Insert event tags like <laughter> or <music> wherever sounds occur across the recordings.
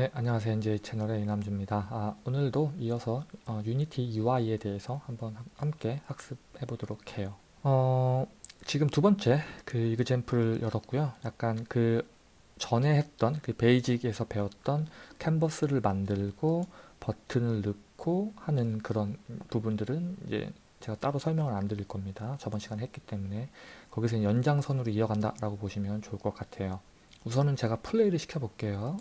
네, 안녕하세요. NJ 채널의 이남주입니다. 아, 오늘도 이어서 어, 유니티 UI에 대해서 한번 함께 학습해 보도록 해요. 어, 지금 두 번째 그 이그젠플을 열었고요. 약간 그 전에 했던 그 베이직에서 배웠던 캔버스를 만들고 버튼을 넣고 하는 그런 부분들은 이제 제가 따로 설명을 안 드릴 겁니다. 저번 시간에 했기 때문에 거기서 연장선으로 이어간다 라고 보시면 좋을 것 같아요. 우선은 제가 플레이를 시켜 볼게요.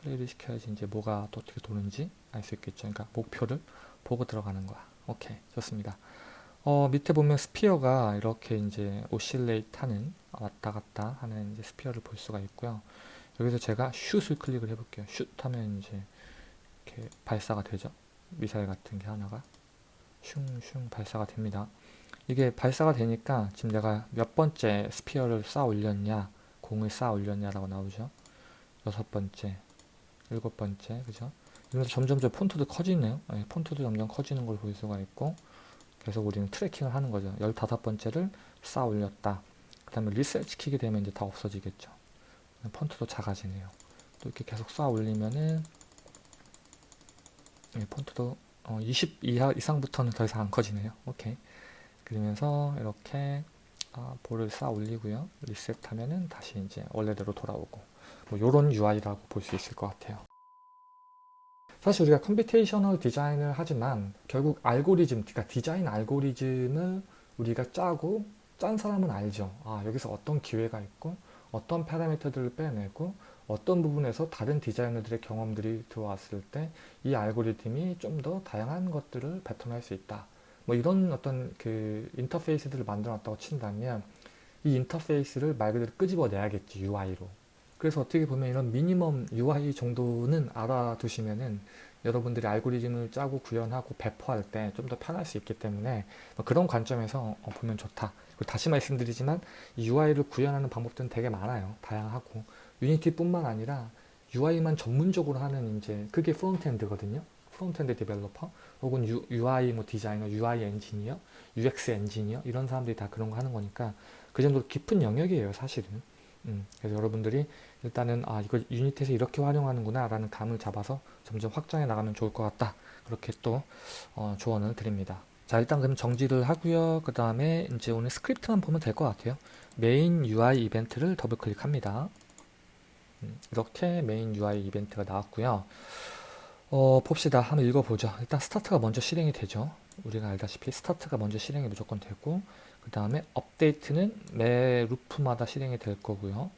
플레이를 시켜야지 이제 뭐가 또 어떻게 도는지 알 수 있겠죠. 그러니까 목표를 보고 들어가는 거야. 오케이, 좋습니다. 어, 밑에 보면 sphere가 이렇게 이제 oscillate 하는 왔다 갔다 하는 이제 sphere를 볼 수가 있고요. 여기서 제가 슛을 클릭을 해볼게요. 슛 하면 이제 이렇게 발사가 되죠. 미사일 같은 게 하나가 슝슝 발사가 됩니다. 이게 발사가 되니까 지금 내가 몇 번째 sphere를 쌓아 올렸냐 공을 쌓아 올렸냐라고 나오죠. 여섯 번째, 일곱 번째, 그죠? 이러면서 점점 점 폰트도 커지네요. 네, 폰트도 점점 커지는 걸 볼 수가 있고 계속 우리는 트래킹을 하는 거죠. 열다섯 번째를 쌓아 올렸다. 그 다음에 리셋 시키게 되면 이제 다 없어지겠죠. 폰트도 작아지네요. 또 이렇게 계속 쌓아 올리면은 네, 폰트도 어, 20 이하 이상부터는 더 이상 안 커지네요. 오케이. 그러면서 이렇게 아, 볼을 쌓아 올리고요. 리셋하면은 다시 이제 원래대로 돌아오고 뭐 이런 UI라고 볼 수 있을 것 같아요. 사실 우리가 computational 디자인을 하지만 결국 알고리즘, 그러니까 디자인 알고리즘을 우리가 짜고 짠 사람은 알죠. 아 여기서 어떤 기회가 있고 어떤 parameter들을 빼내고 어떤 부분에서 다른 디자이너들의 경험들이 들어왔을 때 이 알고리즘이 좀 더 다양한 것들을 뱉어낼 수 있다. 뭐 이런 어떤 그 인터페이스들을 만들어 놨다고 친다면 이 인터페이스를 말 그대로 끄집어내야겠지 UI로 그래서 어떻게 보면 이런 미니멈 UI 정도는 알아두시면은 여러분들이 알고리즘을 짜고 구현하고 배포할 때 좀 더 편할 수 있기 때문에 뭐 그런 관점에서 어, 보면 좋다. 다시 말씀드리지만 이 UI를 구현하는 방법들은 되게 많아요. 다양하고. 유니티뿐만 아니라 UI만 전문적으로 하는 이제 그게 프론트엔드거든요. frontend developer 혹은 U, UI 뭐 디자이너, UI 엔지니어, UX 엔지니어 이런 사람들이 다 그런 거 하는 거니까 그 정도로 깊은 영역이에요 사실은. 음, 그래서 여러분들이 일단은 아 이거 유니티에서 이렇게 활용하는구나 라는 감을 잡아서 점점 확장해 나가면 좋을 것 같다 그렇게 또 어, 조언을 드립니다 자 일단 그럼 정지를 하고요 그 다음에 이제 오늘 스크립트만 보면 될 것 같아요 메인 UI 이벤트를 더블 클릭합니다 음, 이렇게 메인 UI 이벤트가 나왔고요 어, 봅시다. 한번 읽어보죠. 일단 스타트가 먼저 실행이 되죠. 우리가 알다시피 스타트가 먼저 실행이 무조건 되고 그 다음에 업데이트는 매 루프마다 실행이 될 거고요.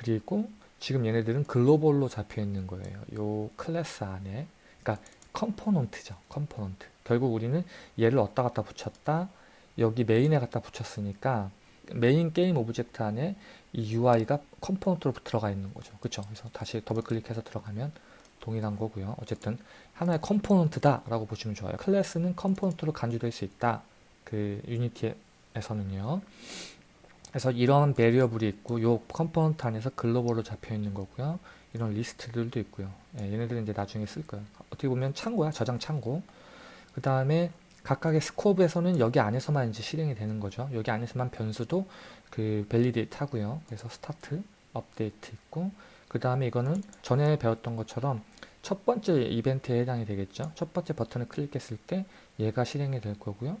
그리고 지금 얘네들은 global로 잡혀 있는 거예요. 요 클래스 안에 그러니까 component죠. component. 결국 우리는 얘를 어디다 갖다 붙였다. 여기 메인에 갖다 붙였으니까 메인 게임 object 안에 이 UI가 component로 들어가 있는 거죠. 그쵸? 그래서 다시 더블 클릭해서 들어가면 동일한 거고요. 어쨌든 하나의 component다 라고 보시면 좋아요. 클래스는 component로 간주될 수 있다. 그 유니티에서는요. 그래서 이런 variable이 있고 요 component 안에서 global로 잡혀 있는 거고요. 이런 리스트들도 있고요. 예, 얘네들은 이제 나중에 쓸 거예요. 어떻게 보면 창고야. 저장 창고. 그 다음에 각각의 scope에서는 여기 안에서만 이제 실행이 되는 거죠. 여기 안에서만 변수도 그 validate 하고요. 그래서 스타트, 업데이트 있고 그 다음에 이거는 전에 배웠던 것처럼 첫 번째 이벤트에 해당이 되겠죠. 첫 번째 버튼을 클릭했을 때 얘가 실행이 될 거고요.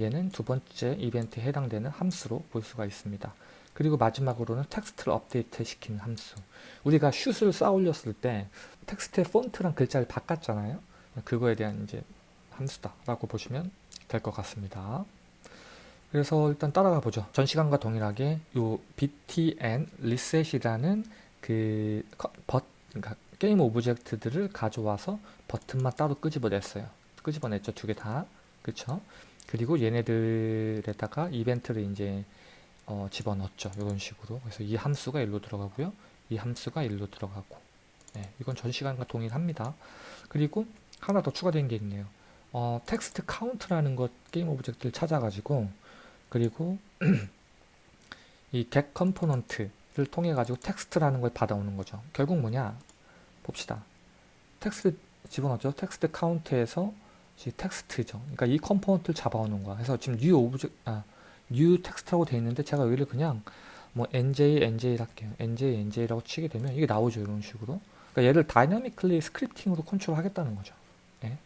얘는 두 번째 이벤트에 해당되는 함수로 볼 수가 있습니다. 그리고 마지막으로는 텍스트를 업데이트 시키는 함수. 우리가 슛을 쌓아 올렸을 때 텍스트의 폰트랑 글자를 바꿨잖아요. 그거에 대한 이제 함수다 라고 보시면 될 것 같습니다. 그래서 일단 따라가 보죠. 전 시간과 동일하게 요 btn reset이라는 그 버, 그러니까 게임 object들을 가져와서 버튼만 따로 끄집어냈어요. 끄집어냈죠. 두 개 다. 그쵸? 그리고 얘네들에다가 이벤트를 이제 어, 집어넣었죠. 이런 식으로. 그래서 이 함수가 일로 들어가고요. 이 함수가 일로 들어가고. 네, 이건 전 시간과 동일합니다. 그리고 하나 더 추가된 게 있네요. 어, 텍스트 카운트라는 것 게임 object를 찾아가지고 그리고 <clears throat> 이 get component 를 통해 가지고 텍스트라는 걸 받아오는 거죠. 결국 뭐냐? 봅시다. 텍스트 집어넣죠. 텍스트 카운트에서 텍스트죠. 그러니까 이 component를 잡아오는 거야. 그래서 지금 new object 아, new 텍스트라고 되어 있는데 제가 여기를 그냥 뭐 nj nj 할게요. nj nj라고 치게 되면 이게 나오죠. 이런 식으로. 그러니까 얘를 dynamically scripting으로 컨트롤 하겠다는 거죠. 예.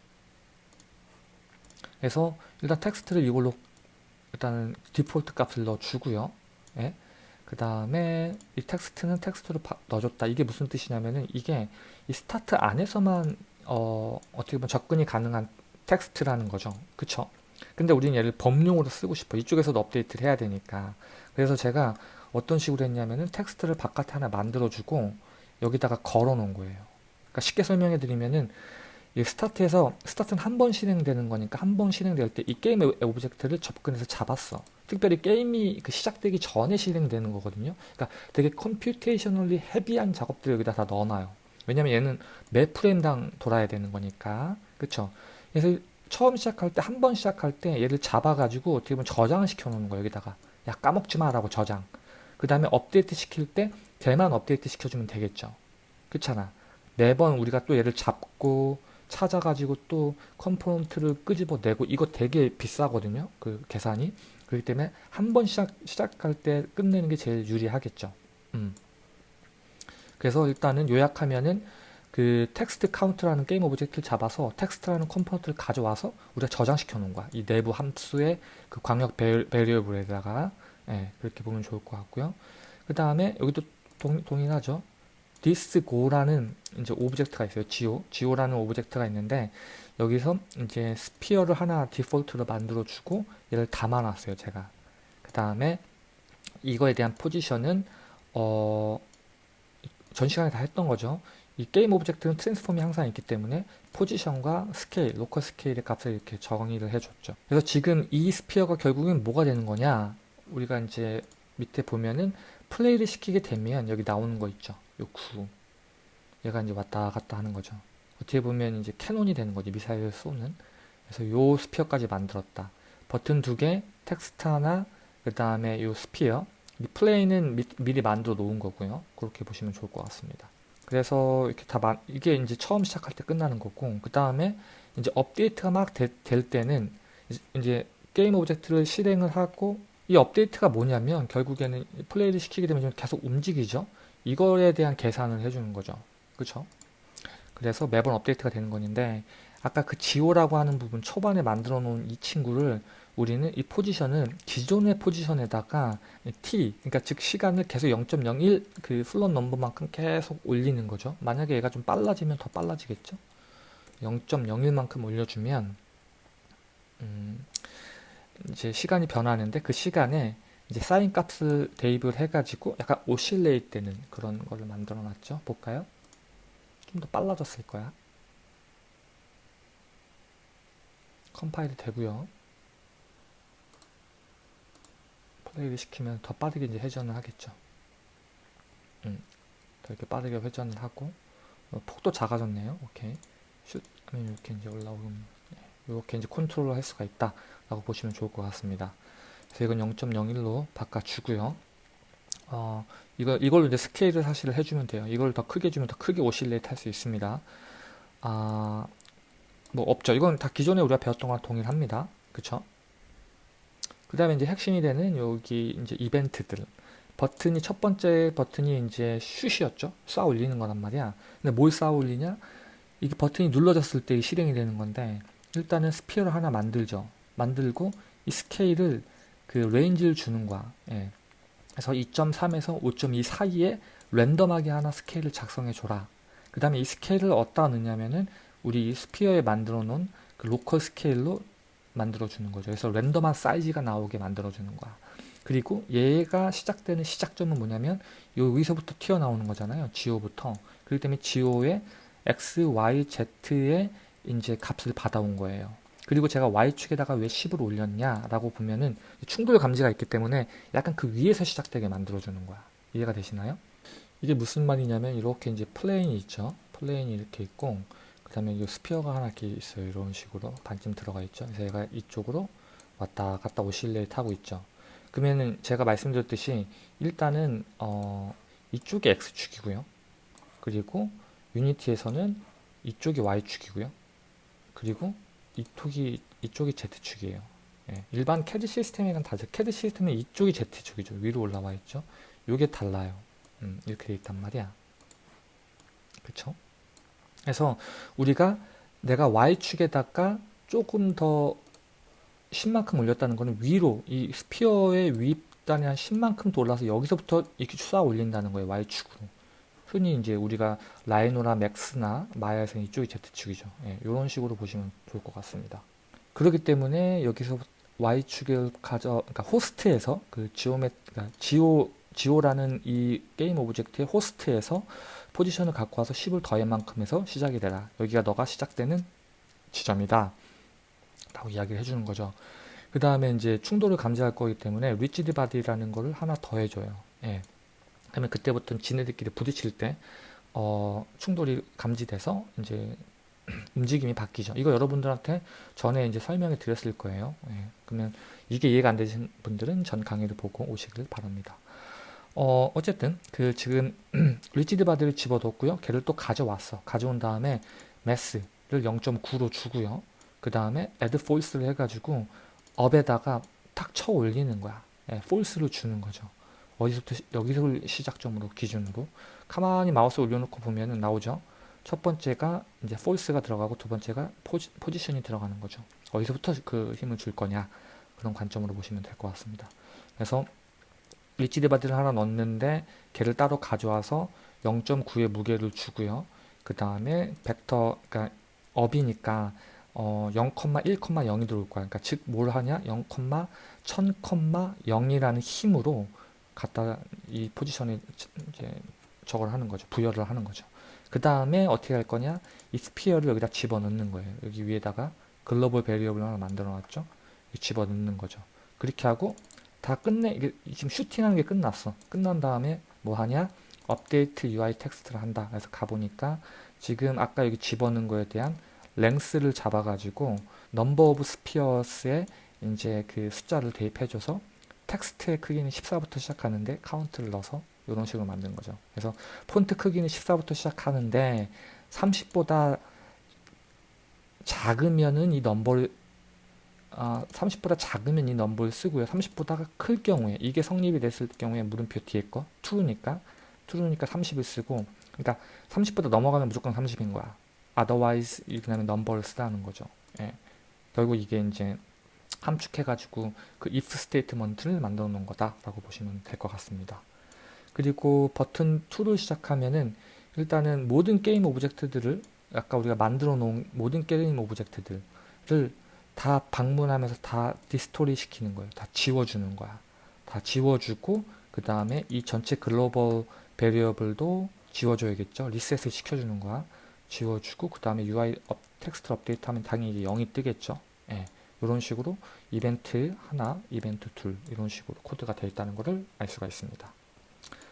그래서 일단 텍스트를 이걸로 일단은 디폴트 값을 넣어주고요. 예. 그 다음에 이 텍스트는 텍스트로 바, 넣어줬다. 이게 무슨 뜻이냐면은 이게 이 스타트 안에서만 어, 어떻게 보면 접근이 가능한 텍스트라는 거죠. 그쵸? 근데 우리는 얘를 범용으로 쓰고 싶어. 이쪽에서도 업데이트를 해야 되니까. 그래서 제가 어떤 식으로 했냐면은 텍스트를 바깥에 하나 만들어주고 여기다가 걸어 놓은 거예요. 그러니까 쉽게 설명해 드리면은 이 스타트에서 스타트는 한 번 실행되는 거니까 한 번 실행될 때 이 게임의 object를 접근해서 잡았어. 특별히 게임이 그 시작되기 전에 실행되는 거거든요. 그러니까 되게 computationally heavy한 작업들을 여기다 다 넣어놔요. 왜냐면 얘는 매 프레임당 돌아야 되는 거니까. 그쵸? 그래서 처음 시작할 때, 한 번 시작할 때 얘를 잡아가지고 어떻게 보면 저장을 시켜 놓는 거예요. 여기다가. 야, 까먹지 마라고 저장. 그 다음에 업데이트 시킬 때 걔만 업데이트 시켜주면 되겠죠. 그렇잖아. 매번 우리가 또 얘를 잡고 찾아가지고 또 component를 끄집어내고 이거 되게 비싸거든요. 그 계산이. 그렇기 때문에 한 번 시작, 시작할 때 끝내는 게 제일 유리하겠죠. 음. 그래서 일단은 요약하면은 그 텍스트 카운트라는 게임 object를 잡아서 텍스트라는 component를 가져와서 우리가 저장시켜 놓은 거야. 이 내부 함수의 그 광역 variable에다가 예, 그렇게 보면 좋을 것 같고요. 그 다음에 여기도 동, 동일하죠. this geo라는 이제 object가 있어요. geo, geo라는 object가 있는데 여기서 이제 sphere를 하나 디폴트로 만들어 주고 얘를 담아놨어요. 제가. 그 다음에 이거에 대한 포지션은 어, 전 시간에 다 했던 거죠. 이 게임 object는 transform이 항상 있기 때문에 포지션과 스케일, local 스케일의 값을 이렇게 정의를 해줬죠. 그래서 지금 이 sphere가 결국엔 뭐가 되는 거냐? 우리가 이제 밑에 보면은 플레이를 시키게 되면 여기 나오는 거 있죠. 요 9. 얘가 이제 왔다 갔다 하는 거죠. 어떻게 보면 이제 cannon이 되는 거지. 미사일을 쏘는. 그래서 요 sphere까지 만들었다. 버튼 두 개, 텍스트 하나, 그 다음에 요 sphere. 이 plane은 미, 미리 만들어 놓은 거고요. 그렇게 보시면 좋을 것 같습니다. 그래서 이렇게 다 만, 이게 이제 처음 시작할 때 끝나는 거고, 그 다음에 이제 업데이트가 막 될 때는 이제 게임 object를 실행을 하고 이 업데이트가 뭐냐면 결국에는 플레이를 시키게 되면 계속 움직이죠. 이거에 대한 계산을 해주는 거죠. 그렇죠? 그래서 매번 업데이트가 되는 건데 아까 그 geo라고 하는 부분 초반에 만들어 놓은 이 친구를 우리는 이 포지션은 기존의 포지션에다가 t 그러니까 즉 시간을 계속 0.01그 float number만큼 계속 올리는 거죠. 만약에 얘가 좀 빨라지면 더 빨라지겠죠. 0.01만큼 올려주면 음, 이제 시간이 변하는데 그 시간에 이제 사인 값을 대입을 해가지고 약간 oscillate 되는 그런 거를 만들어 놨죠. 볼까요? 좀 더 빨라졌을 거야. 컴파일이 되고요. 플레이를 시키면 더 빠르게 이제 회전을 하겠죠. 음, 더 이렇게 빠르게 회전을 하고 어, 폭도 작아졌네요. 오케이. 슛 하면 이렇게 이제 올라오면 이렇게 이제 컨트롤을 할 수가 있다. 라고 보시면 좋을 것 같습니다. 그래서 이건 0.01로 바꿔주고요. 어, 이거, 이걸로 이제 스케일을 사실 해주면 돼요. 이걸 더 크게 주면 더 크게 oscillate 할 수 있습니다. 아, 뭐 없죠. 이건 다 기존에 우리가 배웠던 거랑 동일합니다. 그쵸? 그 다음에 이제 핵심이 되는 여기 이제 이벤트들. 버튼이 첫 번째 버튼이 이제 슛이었죠. 쏴 올리는 거란 말이야. 근데 뭘 쏴 올리냐? 이게 버튼이 눌러졌을 때 실행이 되는 건데 일단은 sphere를 하나 만들죠. 만들고 이 스케일을 그 range를 주는 거야. 예. 그래서 2.3에서 5.2 사이에 랜덤하게 하나 스케일을 작성해 줘라. 그 다음에 이 스케일을 어디다 넣냐면은 우리 sphere에 만들어 놓은 그 local 스케일로 만들어 주는 거죠. 그래서 랜덤한 사이즈가 나오게 만들어 주는 거야. 그리고 얘가 시작되는 시작점은 뭐냐면 여기서부터 튀어나오는 거잖아요. geo부터. 그렇기 때문에 지오의 x, y, z의 이제 값을 받아온 거예요. 그리고 제가 Y축에다가 왜 10을 올렸냐라고 보면은 충돌 감지가 있기 때문에 약간 그 위에서 시작되게 만들어주는 거야. 이해가 되시나요? 이게 무슨 말이냐면 이렇게 이제 plane이 있죠. plane이 이렇게 있고 그 다음에 이 sphere가 하나 이렇게 있어요. 이런 식으로 반쯤 들어가 있죠. 그래서 얘가 이쪽으로 왔다 갔다 oscillate 하고 있죠. 그러면은 제가 말씀드렸듯이 일단은 어 이쪽이 X축이고요. 그리고 유니티에서는 이쪽이 Y축이고요. 그리고 이쪽이 이쪽이 Z축이에요. 예, 일반 CAD 시스템이랑 다르죠. CAD 시스템은 이쪽이 Z축이죠. 위로 올라와 있죠. 이게 달라요. 음, 이렇게 돼 있단 말이야. 그쵸? 그래서 우리가 내가 Y축에다가 조금 더 10만큼 올렸다는 거는 위로 이 스피어의 윗단이 한 10만큼 더 올라서 여기서부터 이렇게 쏴 올린다는 거예요. Y축으로. 흔히 이제 우리가 라이노나 맥스나 마야에서 이쪽이 Z축이죠. 예, 이런 식으로 보시면 좋을 것 같습니다. 그렇기 때문에 여기서 Y축을 가져, 그러니까 호스트에서 그 geome, 그러니까 geo, geo라는 이 게임 object의 호스트에서 포지션을 갖고 와서 10을 더할 만큼 해서 시작이 되라. 여기가 너가 시작되는 지점이다. 라고 이야기를 해주는 거죠. 그 다음에 이제 충돌을 감지할 거기 때문에 rigid body라는 거를 하나 더 해줘요. 예. 그러면 그때부터 지네들끼리 부딪힐 때 어, 충돌이 감지돼서 이제 <clears throat> 움직임이 바뀌죠. 이거 여러분들한테 전에 이제 설명해 드렸을 거예요. 예. 그러면 이게 이해가 안 되신 분들은 전 강의를 보고 오시길 바랍니다. 어, 어쨌든 그 지금 <clears throat> rigid body를 집어넣었고요. 걔를 또 가져왔어. 가져온 다음에 mass를 0.9로 주고요. 그 다음에 add force를 해가지고 up에다가 탁 쳐 올리는 거야. 예, force를 주는 거죠. 어디서부터 시- 여기서 시작점으로 기준으로 가만히 마우스 올려놓고 보면은 나오죠. 첫 번째가 이제 force가 들어가고 두 번째가 포지, 포지션이 들어가는 거죠. 어디서부터 그 힘을 줄 거냐 그런 관점으로 보시면 될 것 같습니다. 그래서 rigid body를 하나 넣는데 걔를 따로 가져와서 0.9의 무게를 주고요. 그 다음에 벡터 그러니까 up이니까 어, 0,1,0이 들어올 거야. 그러니까 즉 뭘 하냐? 0,1000,0이라는 힘으로 갖다 이 포지션에 이제 저걸 하는 거죠. 부여를 하는 거죠. 그 다음에 어떻게 할 거냐? 이 sphere를 여기다 집어넣는 거예요. 여기 위에다가 global variable 하나 만들어 놨죠. 집어넣는 거죠. 그렇게 하고 다 끝내 이게 지금 슈팅하는 게 끝났어. 끝난 다음에 뭐 하냐? update UI text를 한다. 그래서 가보니까 지금 아까 여기 집어넣은 거에 대한 length를 잡아 가지고 number of spheres에 이제 그 숫자를 대입해 줘서 텍스트의 크기는 14부터 시작하는데 카운트를 넣어서 이런 식으로 만든 거죠. 그래서 폰트 크기는 14부터 시작하는데 30보다 작으면은 이 넘버 를 아, 30보다 작으면 이 넘버를 쓰고요. 30보다가 클 경우에 이게 성립이 됐을 경우에 물음표 뒤에 거 true니까 true니까 30을 쓰고 그러니까 30보다 넘어가면 무조건 30인 거야. otherwise 그다음에 넘버를 쓰라는 거죠. 예. 결국 이게 이제 함축해가지고 그 if statement를 만들어 놓은 거다라고 보시면 될 것 같습니다. 그리고 버튼 2를 시작하면은 일단은 모든 game object들을 아까 우리가 만들어 놓은 모든 game object들을 다 방문하면서 다 destroy 시키는 거예요. 다 지워주는 거야. 다 지워주고 그 다음에 이 전체 global variable도 지워줘야겠죠. 리셋을 시켜주는 거야. 지워주고 그 다음에 UI 업, 텍스트 업데이트하면 당연히 이제 0이 뜨겠죠. 예. 이런 식으로 이벤트 하나, 이벤트 둘 이런 식으로 코드가 되어 있다는 것을 알 수가 있습니다.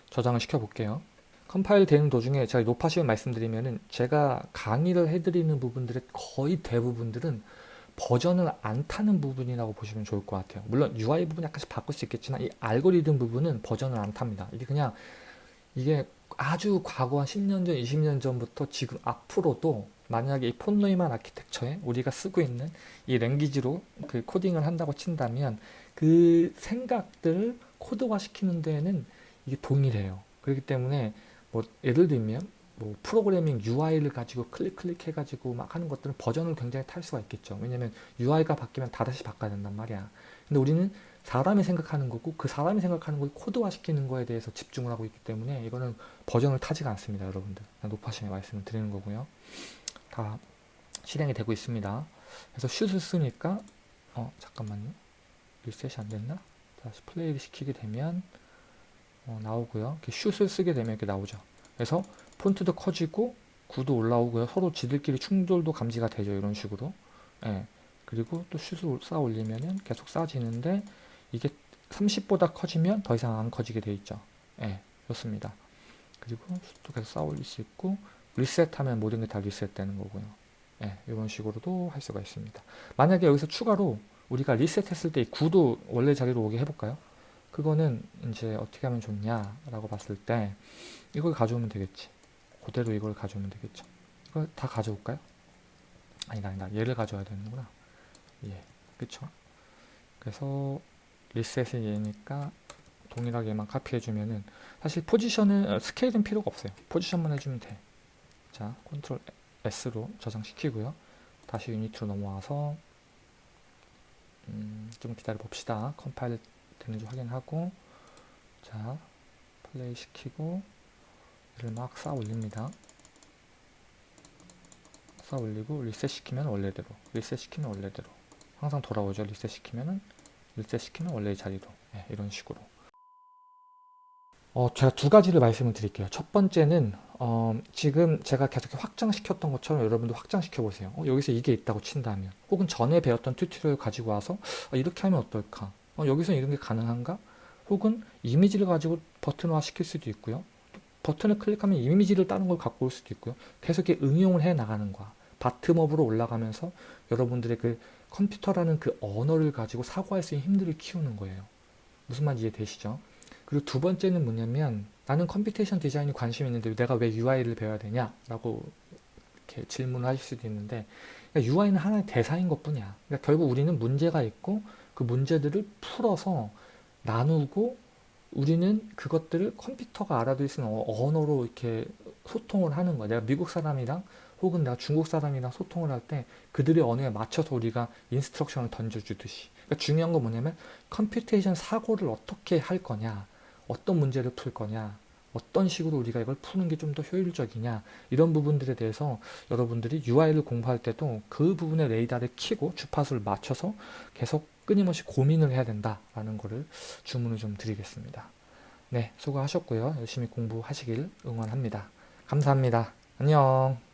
저장을 시켜 볼게요. 컴파일 되는 도중에 제가 노파심에 말씀드리면은 제가 강의를 해드리는 부분들의 거의 대부분들은 버전을 안 타는 부분이라고 보시면 좋을 것 같아요. 물론 UI 부분 약간씩 바꿀 수 있겠지만 이 알고리즘 부분은 버전을 안 탑니다. 이게 그냥 이게 아주 과거 한 10년 전, 20년 전부터 지금 앞으로도 만약에 이 폰노이만 아키텍처에 우리가 쓰고 있는 이 랭귀지로 그 코딩을 한다고 친다면 그 생각들을 코드화 시키는 데에는 이게 동일해요. 그렇기 때문에 뭐 예를 들면 뭐 프로그래밍 UI를 가지고 클릭 클릭 해가지고 막 하는 것들은 버전을 굉장히 탈 수가 있겠죠. 왜냐면 UI가 바뀌면 다다시 바꿔야 된단 말이야. 근데 우리는 사람이 생각하는 거고 그 사람이 생각하는 걸 코드화 시키는 거에 대해서 집중을 하고 있기 때문에 이거는 버전을 타지가 않습니다, 여러분들. 높아심에 말씀을 드리는 거고요. 다 실행이 되고 있습니다. 그래서 슛을 쓰니까 어 잠깐만요. 리셋이 안 됐나? 다시 플레이를 시키게 되면 어, 나오고요. 이렇게 슛을 쓰게 되면 이렇게 나오죠. 그래서 폰트도 커지고 구도 올라오고요. 서로 지들끼리 충돌도 감지가 되죠. 이런 식으로. 예. 그리고 또 슛을 쌓아 올리면은 계속 쌓아지는데 이게 30보다 커지면 더 이상 안 커지게 돼 있죠. 예. 좋습니다. 그리고 슛도 계속 쌓아 올릴 수 있고 리셋하면 모든 게 다 리셋되는 거고요. 예. 이런 식으로도 할 수가 있습니다. 만약에 여기서 추가로 우리가 리셋했을 때 이 구도 원래 자리로 오게 해볼까요? 그거는 이제 어떻게 하면 좋냐라고 봤을 때 이걸 가져오면 되겠지. 그대로 이걸 가져오면 되겠죠. 이걸 다 가져올까요? 아니다, 아니다. 얘를 가져와야 되는구나. 예, 그쵸? 그래서 리셋이 얘니까 동일하게 얘만 카피해주면은 사실 포지션은 어, 스케일은 필요가 없어요. 포지션만 해주면 돼. 자, Control S로 저장시키고요. 다시 Unity로 넘어와서 음, 좀 기다려 봅시다. 컴파일 되는지 확인하고 자, 플레이 시키고 이를 막 쌓아 올립니다. 쌓아 올리고 리셋 시키면 원래대로 리셋 시키면 원래대로 항상 돌아오죠. 리셋 시키면은 리셋 시키면 원래의 자리로 네, 이런 식으로 어, 제가 두 가지를 말씀을 드릴게요. 첫 번째는 어, 지금 제가 계속 확장시켰던 것처럼 여러분도 확장시켜 보세요. 어, 여기서 이게 있다고 친다면 혹은 전에 배웠던 tutorial 가지고 와서 어, 이렇게 하면 어떨까? 어, 여기서 이런 게 가능한가? 혹은 이미지를 가지고 버튼화 시킬 수도 있고요. 버튼을 클릭하면 이미지를 다른 걸 갖고 올 수도 있고요. 계속 이렇게 응용을 해 나가는 거야. bottom-up으로 올라가면서 여러분들의 그 컴퓨터라는 그 언어를 가지고 사고할 수 있는 힘들을 키우는 거예요. 무슨 말인지 이해되시죠? 그리고 두 번째는 뭐냐면 나는 computation design이 관심 있는데 내가 왜 UI를 배워야 되냐? 라고 이렇게 질문을 하실 수도 있는데 그러니까 UI는 하나의 대사인 것 뿐이야. 그러니까 결국 우리는 문제가 있고 그 문제들을 풀어서 나누고 우리는 그것들을 컴퓨터가 알아들을 수 있는 어, 언어로 이렇게 소통을 하는 거야. 내가 미국 사람이랑 혹은 내가 중국 사람이랑 소통을 할 때 그들의 언어에 맞춰서 우리가 instruction을 던져주듯이. 그러니까 중요한 건 뭐냐면 computation 사고를 어떻게 할 거냐. 어떤 문제를 풀 거냐, 어떤 식으로 우리가 이걸 푸는 게 좀 더 효율적이냐 이런 부분들에 대해서 여러분들이 UI를 공부할 때도 그 부분의 레이더를 키고 주파수를 맞춰서 계속 끊임없이 고민을 해야 된다라는 거를 주문을 좀 드리겠습니다. 네, 수고하셨고요. 열심히 공부하시길 응원합니다. 감사합니다. 안녕.